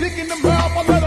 Picking them the mouth,